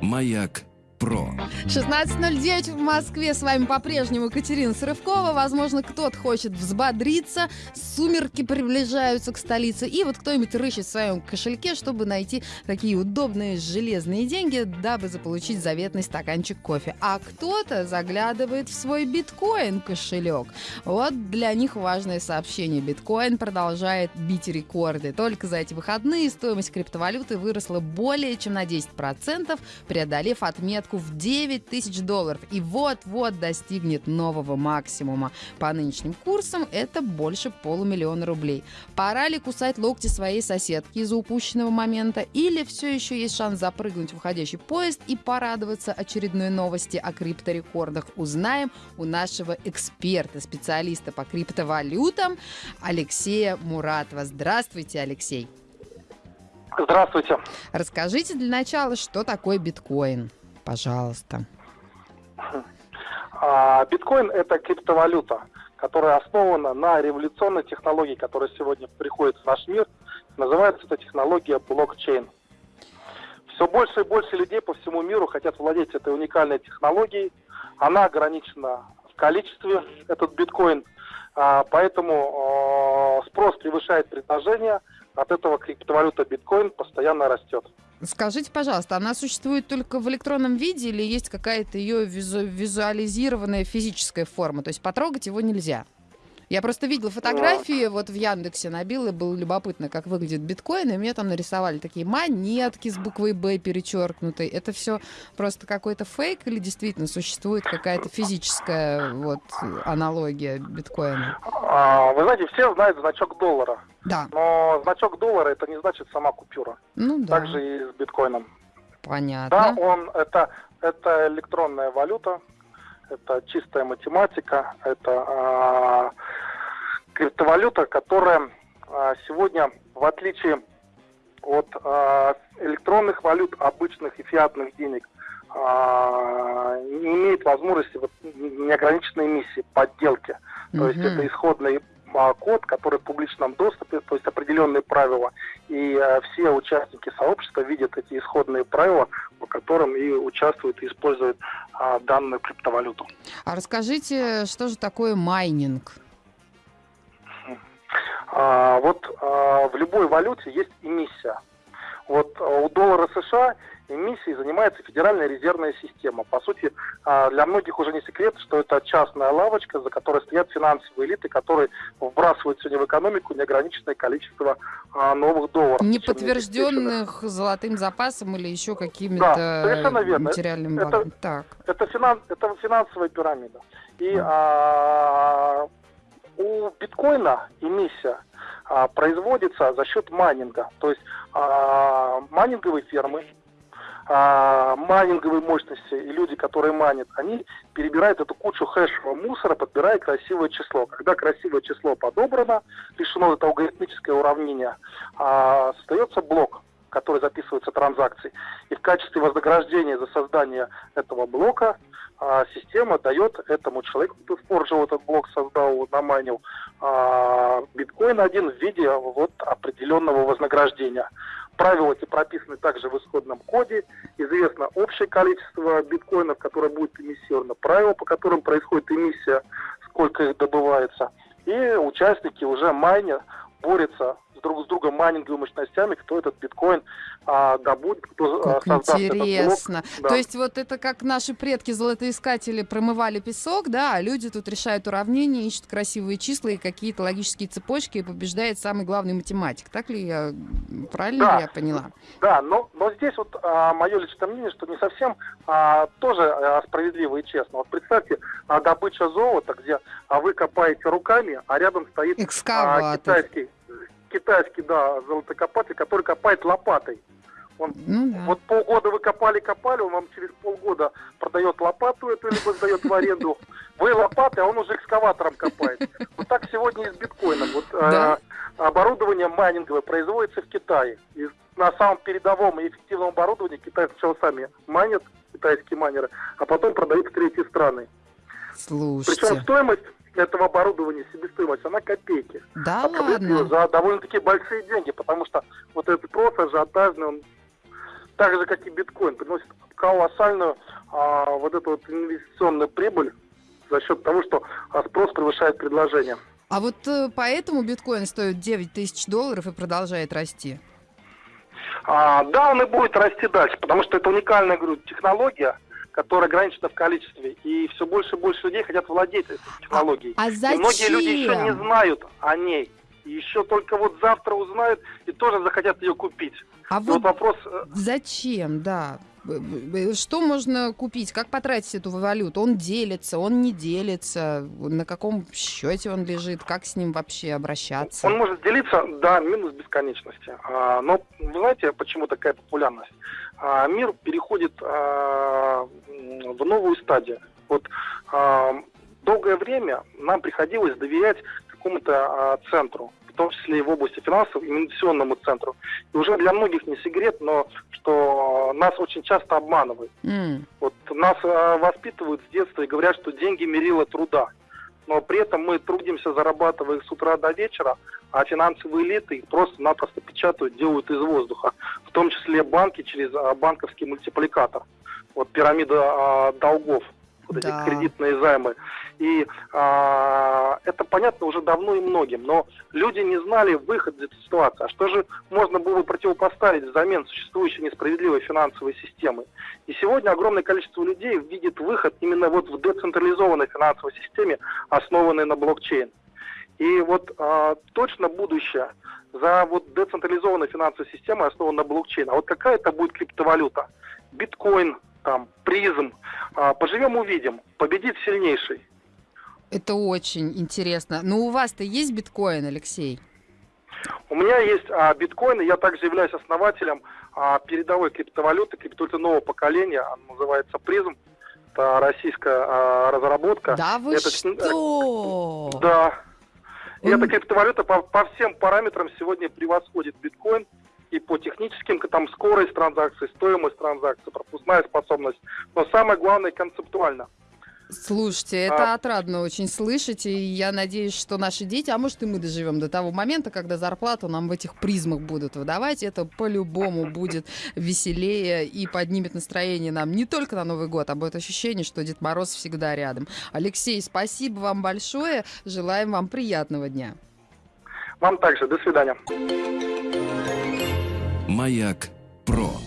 Маяк про. 16.09 в Москве. С вами по-прежнему Екатерина Сырывкова. Возможно, кто-то хочет взбодриться. Сумерки приближаются к столице. И вот кто-нибудь рыщет в своем кошельке, чтобы найти такие удобные железные деньги, дабы заполучить заветный стаканчик кофе. А кто-то заглядывает в свой биткоин-кошелек. Вот для них важное сообщение. Биткоин продолжает бить рекорды. Только за эти выходные стоимость криптовалюты выросла более чем на 10%, преодолев отметку отметку в 9 тысяч долларов и вот-вот достигнет нового максимума. По нынешним курсам это больше полумиллиона рублей. Пора ли кусать локти своей соседки из-за упущенного момента или все еще есть шанс запрыгнуть в уходящий поезд и порадоваться очередной новости о крипторекордах? Узнаем у нашего эксперта, специалиста по криптовалютам Алексея Муратова. Здравствуйте, Алексей. Здравствуйте. Расскажите для начала, что такое биткоин? Пожалуйста. А, биткоин – это криптовалюта, которая основана на революционной технологии, которая сегодня приходит в наш мир. Называется эта технология блокчейн. Все больше и больше людей по всему миру хотят владеть этой уникальной технологией. Она ограничена в количестве, этот биткоин. А, поэтому спрос превышает предложение. От этого криптовалюта биткоин постоянно растет. Скажите, пожалуйста, она существует только в электронном виде или есть какая-то ее визу визуализированная физическая форма? То есть потрогать его нельзя? Я просто видела фотографии, вот в Яндексе набила, было любопытно, как выглядит биткоин, и мне там нарисовали такие монетки с буквой «Б» перечеркнутой. Это все просто какой-то фейк или действительно существует какая-то физическая вот аналогия биткоина? А, вы знаете, все знают значок доллара. Да. Но значок доллара это не значит сама купюра. Ну да. Так же и с биткоином. Понятно. Да, он это, это электронная валюта, это чистая математика, это а, криптовалюта, которая а, сегодня, в отличие от а, электронных валют, обычных и фиатных денег, не имеет возможности вот, неограниченной эмиссии, подделки. Mm-hmm. То есть это исходный код, который в публичном доступе, то есть определенные правила, и э, все участники сообщества видят эти исходные правила, по которым и участвуют и используют э, данную криптовалюту. А расскажите, что же такое майнинг? А, вот а, в любой валюте есть эмиссия. Вот а, у доллара США эмиссией занимается Федеральная резервная система. По сути, а, для многих уже не секрет, что это частная лавочка, за которой стоят финансовые элиты, которые вбрасывают сегодня в экономику неограниченное количество а, новых долларов. Не подтвержденных золотым запасом или еще какими-то да, материальными это, так. Это, финанс, это финансовая пирамида. И а, у биткоина эмиссия а, производится за счет майнинга. То есть а, майнинговые фермы а, майнинговые мощности и люди, которые манят, они перебирают эту кучу хэшевого мусора, подбирая красивое число. Когда красивое число подобрано, лишено это алгоритмическое уравнение, а, создается блок, который записывается транзакцией. И в качестве вознаграждения за создание этого блока а, система дает этому человеку, кто споржил этот блок, создал, наманил а, биткоин один в виде вот определенного вознаграждения. Правила эти прописаны также в исходном коде. Известно общее количество биткоинов, которое будет эмиссировано, правила, по которым происходит эмиссия, сколько их добывается. И участники уже майня борются друг с другом майнинговыми мощностями, кто этот биткоин а, добудет, кто а, как создаст интересно. этот блок. Да. То есть вот это как наши предки золотоискатели промывали песок, да, а люди тут решают уравнения, ищут красивые числа и какие-то логические цепочки и побеждает самый главный математик. Так ли я правильно да. ли я поняла? Да, но, но здесь вот а, мое личное мнение, что не совсем а, тоже а, справедливо и честно. Вот представьте, а, добыча золота, где а, вы копаете руками, а рядом стоит а, китайский китайский, да, золотокопатель, который копает лопатой. Он, ну, да. Вот полгода вы копали-копали, он вам через полгода продает лопату эту, либо сдает в аренду. Вы лопаты, а он уже экскаватором копает. Вот так сегодня и с биткоином. Вот да? э, оборудование майнинговое производится в Китае. И на самом передовом и эффективном оборудовании китайцы сначала сами майнят, китайские майнеры, а потом продают в третьи страны. Слушайте. Причем стоимость этого оборудования, себестоимость, она копейки. Да а ладно? за довольно-таки большие деньги, потому что вот этот спрос ажиотажный, он так же, как и биткоин, приносит колоссальную а, вот эту вот инвестиционную прибыль за счет того, что а, спрос превышает предложение. А вот э, поэтому биткоин стоит 9 тысяч долларов и продолжает расти? А, да, он и будет расти дальше, потому что это уникальная говорю, технология, которая ограничена в количестве. И все больше и больше людей хотят владеть этой технологией. А, а зачем? И многие люди еще не знают о ней. Еще только вот завтра узнают и тоже захотят ее купить. А вот, вот вопрос... Э, зачем, да? Что можно купить? Как потратить эту валюту? Он делится, он не делится? На каком счете он лежит? Как с ним вообще обращаться? Он может делиться, да, минус бесконечности. А, но вы знаете, почему такая популярность? А, мир переходит а, в новую стадию. Вот долгое время нам приходилось доверять какому-то центру том числе и в области финансов, инвестиционному центру. И уже для многих не секрет, но что нас очень часто обманывают. Mm. Вот нас воспитывают с детства и говорят, что деньги мерило труда. Но при этом мы трудимся, зарабатывая их с утра до вечера, а финансовые элиты их просто-напросто печатают, делают из воздуха. В том числе банки через а, банковский мультипликатор. Вот пирамида а, долгов вот да. эти кредитные займы. И а, это понятно уже давно и многим, но люди не знали выход из этой ситуации. А что же можно было противопоставить взамен существующей несправедливой финансовой системы? И сегодня огромное количество людей видит выход именно вот в децентрализованной финансовой системе, основанной на блокчейн. И вот а, точно будущее за вот децентрализованной финансовой системой, основанной на блокчейн. А вот какая это будет криптовалюта? Биткоин, там, призм. А, поживем, увидим. Победит сильнейший. Это очень интересно. Но у вас-то есть биткоин, Алексей? У меня есть а, биткоин, и я также являюсь основателем а, передовой криптовалюты, криптовалюты нового поколения, она называется призм. Это российская а, разработка. Да вы это, что? Да. И эта криптовалюта по, по всем параметрам сегодня превосходит биткоин и по техническим, там, скорость транзакций, стоимость транзакций, пропускная способность, но самое главное концептуально. Слушайте, это а... отрадно очень слышать, и я надеюсь, что наши дети, а может и мы доживем до того момента, когда зарплату нам в этих призмах будут выдавать, это по-любому будет веселее и поднимет настроение нам не только на Новый год, а будет ощущение, что Дед Мороз всегда рядом. Алексей, спасибо вам большое, желаем вам приятного дня. Вам также, до свидания. Маяк Про.